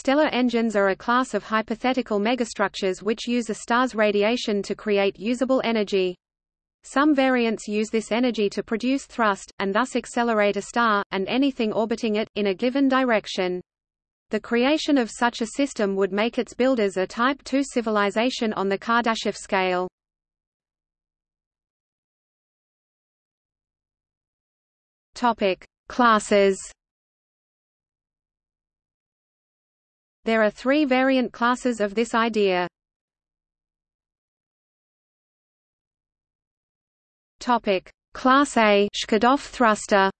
Stellar engines are a class of hypothetical megastructures which use a star's radiation to create usable energy. Some variants use this energy to produce thrust, and thus accelerate a star, and anything orbiting it, in a given direction. The creation of such a system would make its builders a Type II civilization on the Kardashev scale. Classes. There are three variant classes of this idea. Topic: Class A Shkadov thruster.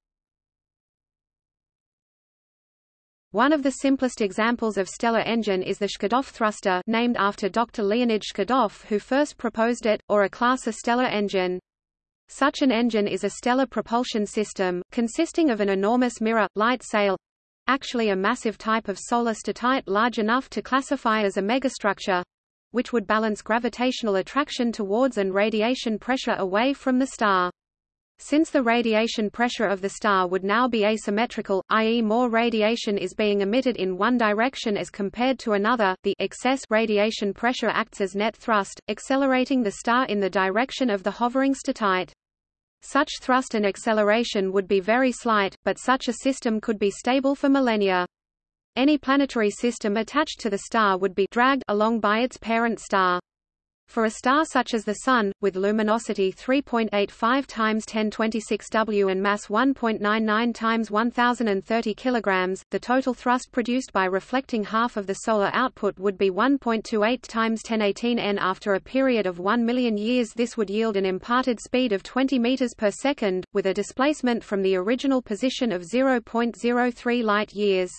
One of the simplest examples of stellar engine is the Shkadov thruster named after Dr. Leonid Shkadov who first proposed it, or a class A stellar engine. Such an engine is a stellar propulsion system, consisting of an enormous mirror, light sail actually a massive type of solar statite large enough to classify as a megastructure which would balance gravitational attraction towards and radiation pressure away from the star. Since the radiation pressure of the star would now be asymmetrical, i.e. more radiation is being emitted in one direction as compared to another, the excess radiation pressure acts as net thrust, accelerating the star in the direction of the hovering statite. Such thrust and acceleration would be very slight, but such a system could be stable for millennia. Any planetary system attached to the star would be dragged along by its parent star. For a star such as the Sun, with luminosity 3.85 times 1026 W and mass 1.99 times 1030 kg, the total thrust produced by reflecting half of the solar output would be 1.28 times 1018 N. After a period of 1 million years this would yield an imparted speed of 20 meters per second, with a displacement from the original position of 0.03 light-years.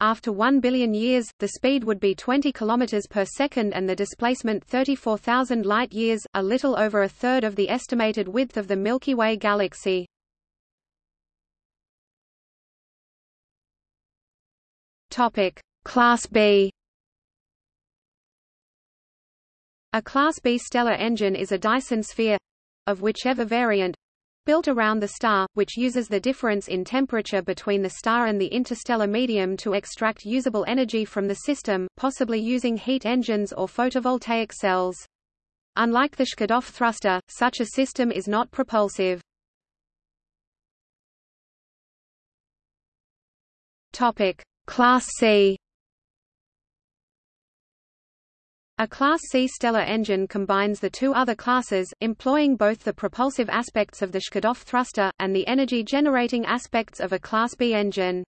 After 1 billion years, the speed would be 20 km per second and the displacement 34,000 light-years, a little over a third of the estimated width of the Milky Way galaxy. Class B. A Class B stellar engine is a Dyson sphere of whichever variant built around the star, which uses the difference in temperature between the star and the interstellar medium to extract usable energy from the system, possibly using heat engines or photovoltaic cells. Unlike the Shkadov thruster, such a system is not propulsive. Topic: Class C. A Class C stellar engine combines the two other classes, employing both the propulsive aspects of the Shkadov thruster, and the energy-generating aspects of a Class B engine.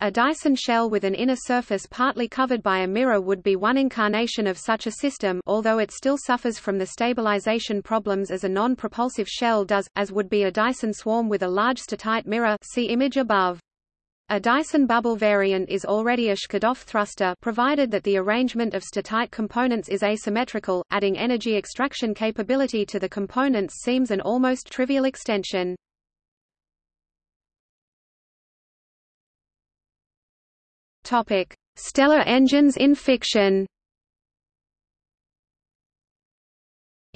A Dyson shell with an inner surface partly covered by a mirror would be one incarnation of such a system although it still suffers from the stabilization problems as a non-propulsive shell does, as would be a Dyson swarm with a large statite mirror see image above. A Dyson bubble variant is already a Shkadov thruster provided that the arrangement of statite components is asymmetrical, adding energy extraction capability to the components seems an almost trivial extension. Stellar engines in fiction.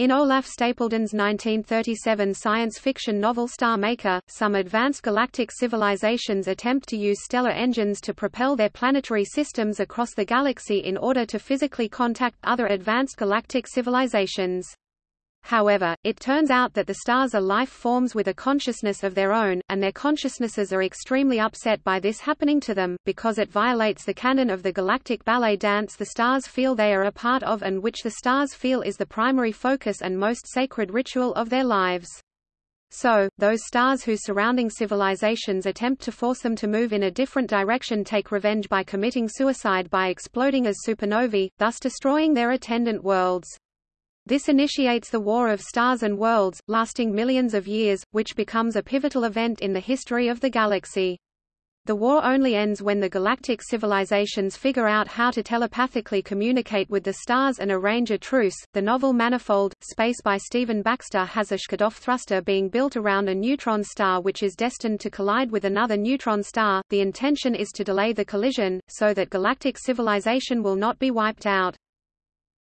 In Olaf Stapledon's 1937 science fiction novel Star Maker, some advanced galactic civilizations attempt to use stellar engines to propel their planetary systems across the galaxy in order to physically contact other advanced galactic civilizations. However, it turns out that the stars are life forms with a consciousness of their own, and their consciousnesses are extremely upset by this happening to them, because it violates the canon of the galactic ballet dance the stars feel they are a part of and which the stars feel is the primary focus and most sacred ritual of their lives. So, those stars whose surrounding civilizations attempt to force them to move in a different direction take revenge by committing suicide by exploding as supernovae, thus destroying their attendant worlds. This initiates the War of Stars and Worlds, lasting millions of years, which becomes a pivotal event in the history of the galaxy. The war only ends when the galactic civilizations figure out how to telepathically communicate with the stars and arrange a truce. The novel Manifold, Space by Stephen Baxter has a Shkadov thruster being built around a neutron star which is destined to collide with another neutron star. The intention is to delay the collision, so that galactic civilization will not be wiped out.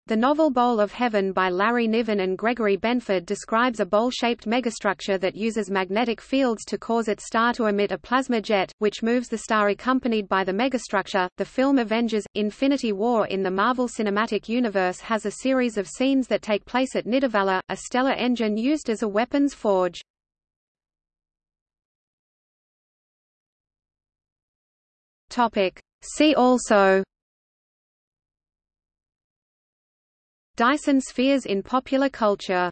The novel Bowl of Heaven by Larry Niven and Gregory Benford describes a bowl-shaped megastructure that uses magnetic fields to cause its star to emit a plasma jet, which moves the star accompanied by the megastructure. The film Avengers: Infinity War in the Marvel Cinematic Universe has a series of scenes that take place at Nidavellir, a stellar engine used as a weapons forge. See also Dyson spheres in popular culture